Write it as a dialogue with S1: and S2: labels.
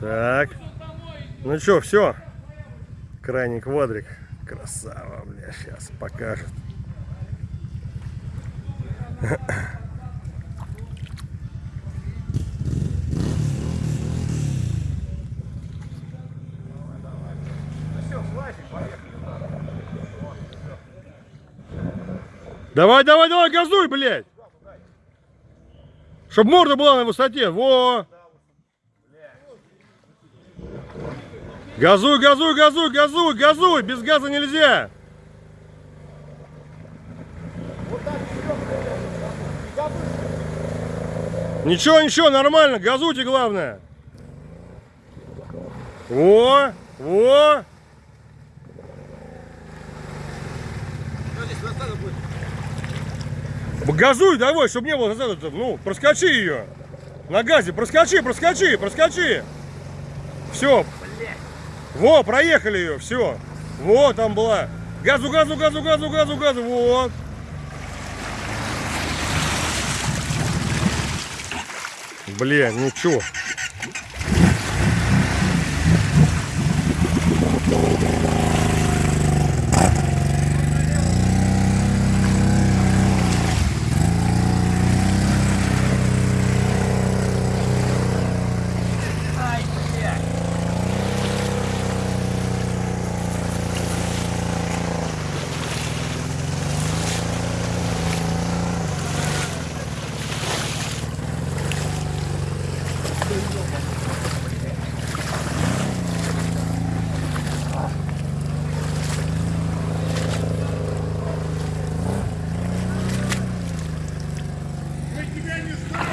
S1: Так. Ну что, все. Крайний квадрик. Красава, бля, сейчас покажет. Давай, давай, давай, газуй, блядь! Чтоб морда была на высоте, во! Газуй, газуй, газуй, газуй, газуй! Без газа нельзя! Ничего, ничего, нормально, газуйте главное. О, о, газуй давай, чтобы не было назад, ну, проскочи ее. На газе, проскочи, проскочи, проскочи. Все. Во, проехали ее, все. Вот там была. Газу, газу, газу, газу, газу, газу, вот. Блин, ничего.